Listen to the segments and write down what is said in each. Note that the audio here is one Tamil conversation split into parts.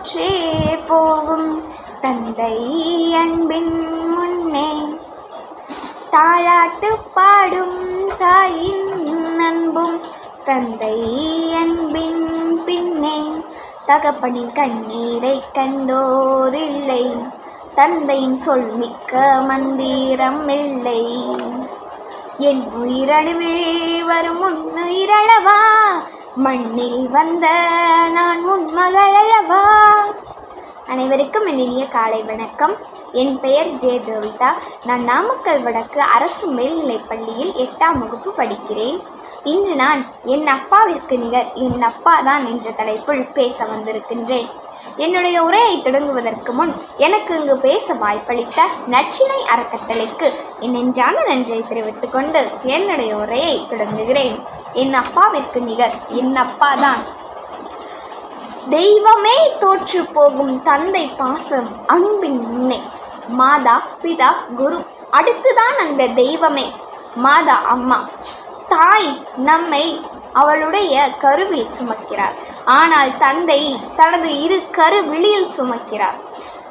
தோற்றே போகும் தந்தை அன்பின் முன்னே. தாளாட்டு பாடும் தாயின் அன்பும் தந்தை அன்பின் பின்னே. தகப்பனின் கண்ணீரை கண்டோரில்லை தந்தையின் சொல் மிக்க மந்திரம் இல்லை. என் உயிரணுவில் வரும் உன்னுயிரளவா மண்ணில் வந்த நான் உன் மகளவா அனைவருக்கும் என் இனிய காலை வணக்கம். என் பெயர் ஜே ஜோவிதா. நான் நாமக்கல் வடக்கு அரசு மேல்நிலைப் பள்ளியில் எட்டாம் வகுப்பு படிக்கிறேன். இன்று நான் என் அப்பாவிற்கு நிகர் என் அப்பா தான் என்ற தலைப்பில் பேச வந்திருக்கின்றேன். என்னுடைய உரையை தொடங்குவதற்கு முன் எனக்கு இங்கு பேச வாய்ப்பளித்த நச்சினை அறக்கட்டளைக்கு என் நெஞ்சான நன்றியை தெரிவித்துக் கொண்டு என்னுடைய உரையை தொடங்குகிறேன். என் அப்பாவிற்கு நிகர் என் அப்பா தான் தெய்வமே தோற்று போகும் தந்தை பாசம் அன்பின் முன்னே. மாதா பிதா குரு அடுத்துதான் அந்த தெய்வமே. மாதா அம்மா தாய் நம்மை அவளுடைய கருவில் சுமக்கிறார். ஆனால் தந்தை தனது இரு கரு விழியில் சுமக்கிறார்.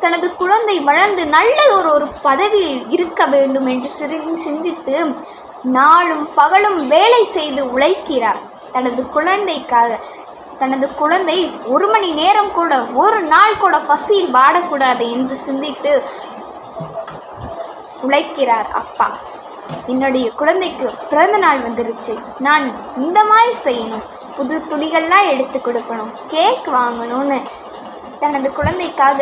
தனது குழந்தை வளர்ந்து நல்ல ஒரு ஒரு பதவியில் இருக்க வேண்டும் என்று சிந்தித்து நாளும் பகலும் வேலை செய்து உழைக்கிறார். தனது குழந்தைக்காக தனது குழந்தை ஒரு மணி நேரம் கூட ஒரு நாள் கூட பசியில் வாடக்கூடாது என்று சிந்தித்து உழைக்கிறார் அப்பா. என்னுடைய குழந்தைக்கு பிறந்த நாள் வந்துருச்சு. நான் இந்த மாதிரி செய்யணும். புது துணிகள்லாம் எடுத்து கொடுக்கணும். கேக் வாங்கணும்னு. தனது குழந்தைக்காக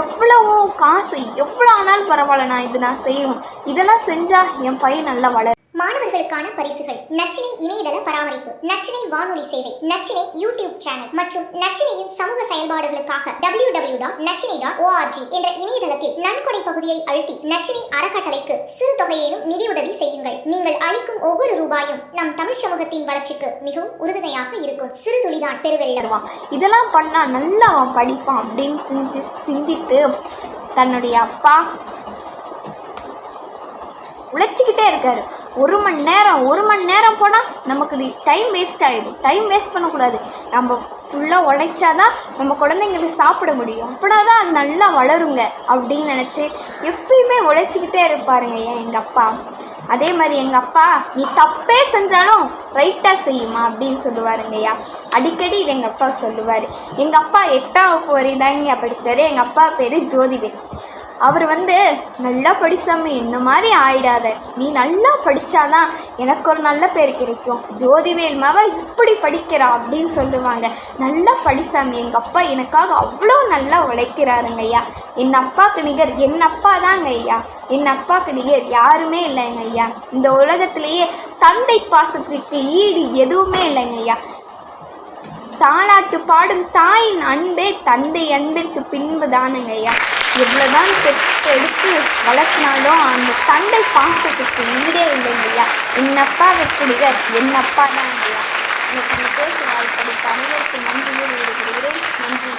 எவ்வளவோ காசு எவ்வளோ ஆனாலும் பரவாயில்ல நான் இது நான் செய்யணும். இதெல்லாம் செஞ்சால் என் பையன் நல்லா வளரும். மாணவர்களுக்கான பரிசுகள். நச்சினை இணையதள பராமரிப்பு நச்சினை வானொலி சேவை நச்சினை யூடியூப் சேனல் மற்றும் நச்சினையின் சமூக செயல்பாடுகளுக்காக W W dot Nachchinai dot O R G என்ற இணையதளத்தில் நன்கொடை பகுதியை அழுத்தி நச்சினை அறக்கட்டளைக்கு சிறு தொகையிலும் நிதியுதவி செய்யுங்கள். நீங்கள் அளிக்கும் ஒவ்வொரு ரூபாயும் நம் தமிழ் சமூகத்தின் வளர்ச்சிக்கு மிகவும் உறுதுணையாக இருக்கும். சிறு துளிதான் பெருவெள்ளம். இதெல்லாம் பண்ணா நல்லா அவன் படிப்பான் அப்படின்னு சிந்தி சிந்தித்து தன்னுடைய அப்பா உழைச்சிக்கிட்டே இருக்காரு. ஒரு மணி நேரம் ஒரு மணி நேரம் போனால் நமக்கு இது டைம் வேஸ்ட் ஆகிடும் டைம் வேஸ்ட் பண்ணக்கூடாது. நம்ம ஃபுல்லாக உழைச்சாதான் நம்ம குழந்தைங்களுக்கு சாப்பிட முடியும். அப்படின்னா தான் அது நல்லா வளருங்க அப்படின்னு நினச்சி எப்பயுமே உழைச்சிக்கிட்டே இருப்பாருங்க ஏன் எங்கள் அப்பா. அதே மாதிரி எங்கள் அப்பா நீ தப்பே செஞ்சாலும் ரைட்டாக செய்யுமா? அப்படின்னு சொல்லுவாருங்கய்யா அடிக்கடி இது எங்கள் அப்பா சொல்லுவார். எங்கள் அப்பா எட்டாம் வகுப்பு வரை தாங்க படித்தார் எங்கள் அப்பா பேர் ஜோதிவேல். அவர் வந்து நல்லா படிச்சாம என்ன மாதிரி ஆயிடாத. நீ நல்லா படித்தாதான் எனக்கு ஒரு நல்ல பேர் கிடைக்கும். ஜோதிவேல் மாவ இப்படி படிக்கிறா அப்படின்னு சொல்லுவாங்க. நல்லா படிச்சாமி எங்கள் அப்பா எனக்காக அவ்வளோ நல்லா உழைக்கிறாருங்க ஐயா. என் அப்பாவுக்கு நிகர் என் அப்பா தாங்க ஐயா. என் அப்பாவுக்கு நிகர் யாருமே இல்லைங்க ஐயா. இந்த உலகத்திலேயே தந்தை பாசத்துக்கு ஈடு எதுவுமே இல்லைங்க ஐயா. தாலாட்டு பாடும் தாயின் அன்பே தந்தை அன்பிற்கு பின்பு தானுங்க ஐயா. எவ்வளோதான் பெற்று எடுத்து வளர்த்தினாலும் அந்த தந்தை பாசத்துக்கு ஈடே இல்லைங்க ஐயா. என் அப்பாவிற்கு நிகர் தான் இல்லையா எனக்கு இந்த பேச வாய்ப்பளித்த அனைவருக்கும் நன்றியோடு விடுகிறேன். நன்றி